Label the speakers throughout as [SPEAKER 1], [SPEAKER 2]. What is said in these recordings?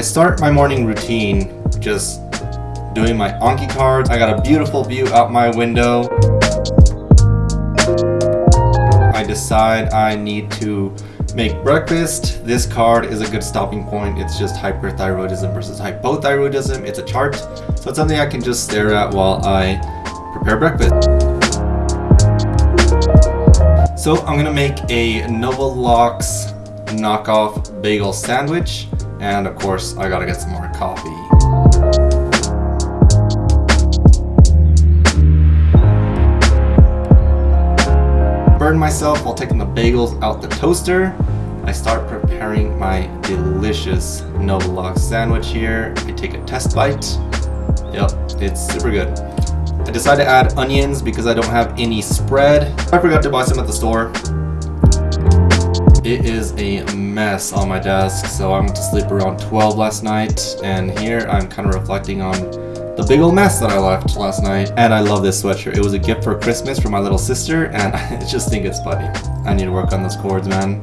[SPEAKER 1] start my morning routine just doing my Anki cards. I got a beautiful view out my window. I decide I need to make breakfast. This card is a good stopping point. It's just hyperthyroidism versus hypothyroidism. It's a chart, so it's something I can just stare at while I prepare breakfast. So I'm gonna make a Nova lox knockoff bagel sandwich, and of course I gotta get some more coffee. Burn myself while taking the bagels out the toaster. I start preparing my delicious Nova lox sandwich here. I take a test bite. Yep, it's super good. I decided to add onions because I don't have any spread. I forgot to buy some at the store. It is a mess on my desk, so I went to sleep around 12 last night, and here I'm kind of reflecting on the big old mess that I left last night. And I love this sweatshirt. It was a gift for Christmas from my little sister, and I just think it's funny. I need to work on those cords, man.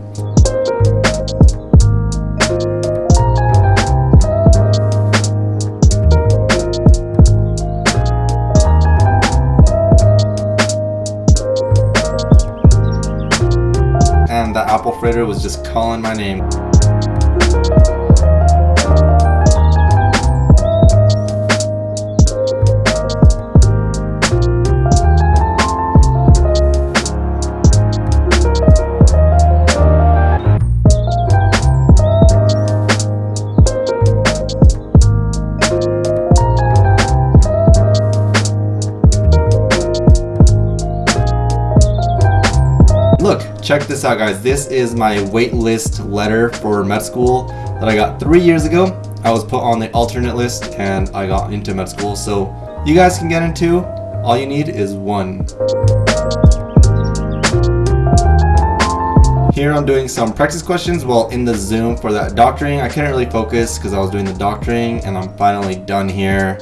[SPEAKER 1] Apple fritter was just calling my name. Look, check this out guys. This is my waitlist letter for med school that I got three years ago. I was put on the alternate list and I got into med school. So you guys can get into, all you need is one. Here I'm doing some practice questions while in the Zoom for that doctoring. I couldn't really focus because I was doing the doctoring and I'm finally done here.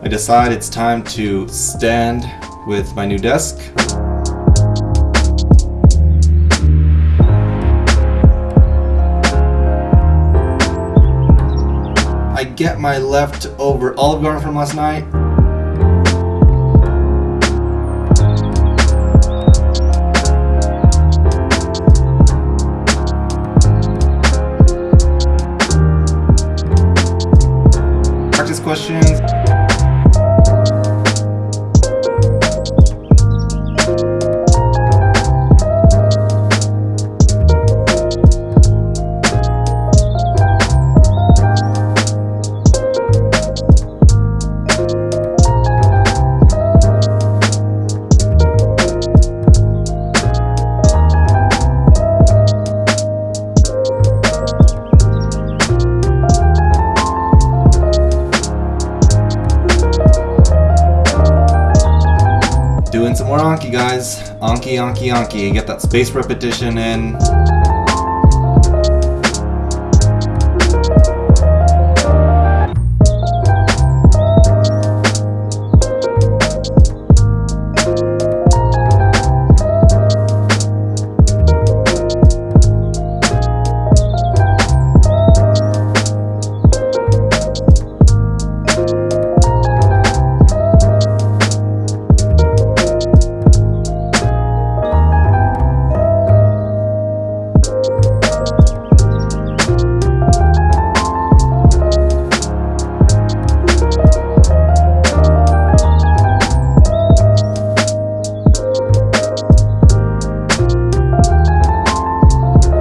[SPEAKER 1] I decide it's time to stand with my new desk. Get my leftover Olive Garden from last night. Practice questions. More Anki, guys. Anki, Anki, Anki. Get that space repetition in.